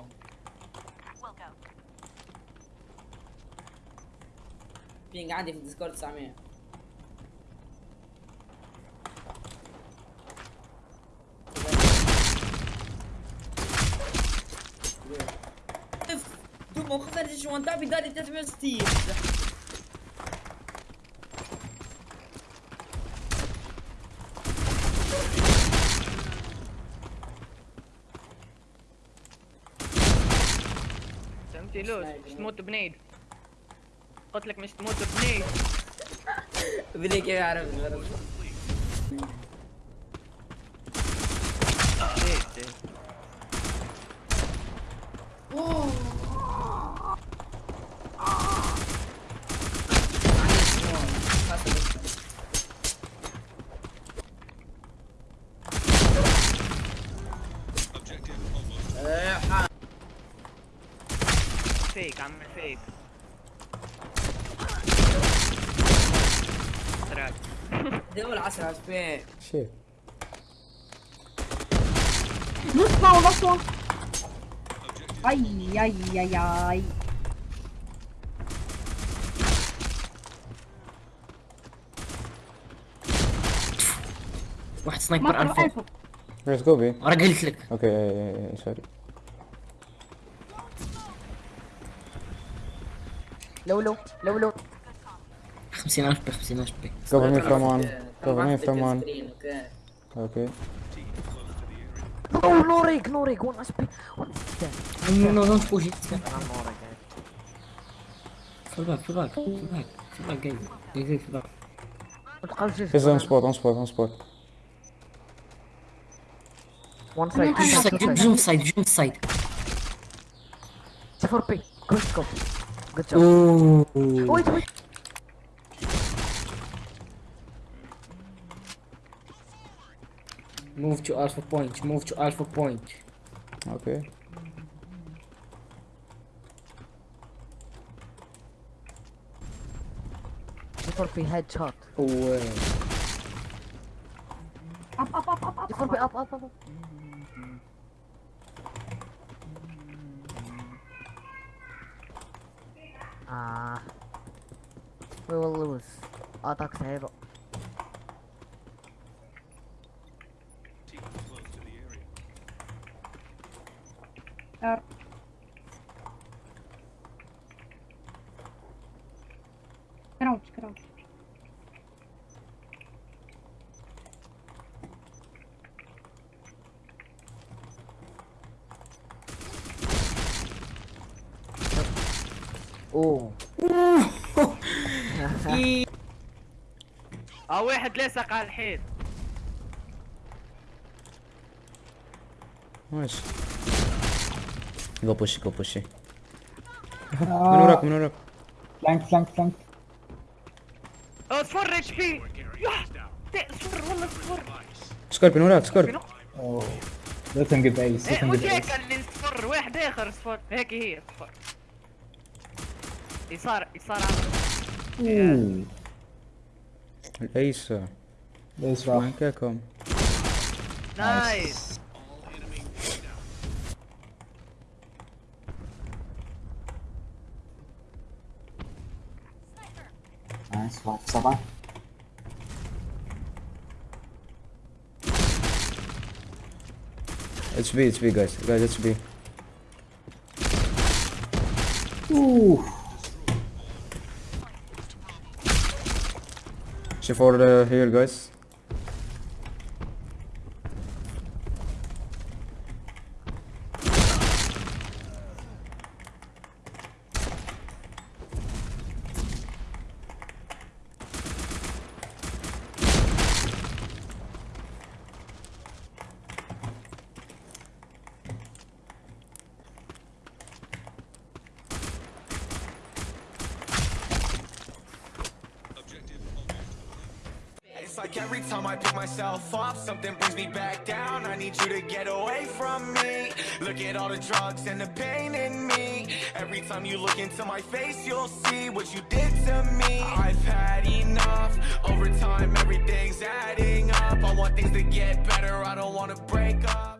Go. بينج عندي في الديسكورد 900 Tu m'as خسرت شو انت بداري 360 فهمتي لوش مش تموت بنيد. قلت لك مش تموت بنيد. بدي كيف يعرف. إيه، فيك عم فيك عسراج دول عسراج فين شيء نطلع ونطلع أي أي أي أي. واحد سنايبر ألفا. ليتس جو بي أنا قلت لك. أوكي سوري لو لو لو لو 50 اش بي 50 اش بي cover me from one cover me from one اوكي نو نوريك نوريك وين اس بي نو نو دونت بوش نوريك في الباك في الباك في الباك في الباك جاي جاي جاي في الباك He's on spot on spot on spot وان سايد جمب جمب سايد جمب سايد صفر بي جود Good job. Ooh. Oh, wait, wait. Move to alpha point. Move to alpha point. Okay. Corpi headshot. Oh. Up, up, up, up, up. Up, up, up. up. Ah, uh, we will lose. Attack zero. Get out, get out. أوه. أوه. واحد لصق على الحيط ماشي. جو بوشي جو بوشي من وراك من وراك. فلانك فلانك فلانك اصفر اتش بي اصفر والله اصفر. سكورب. من وراك سكورب لا تنقب ايس لا تنقب ايس واحد آخر اصفر. هيك هي اصفر. It's not. It's not out. Ooh. É isso. Nice, Flank é como. Nice. Nice, vai, só vai. It's B, it's B guys, guys it's B. Ooh. 64 uh, here guys. Like every time I pick myself up, something brings me back down. I need you to get away from me. Look at all the drugs and the pain in me. Every time you look into my face, you'll see what you did to me. I've had enough. Over time, everything's adding up. I want things to get better. I don't want to break up.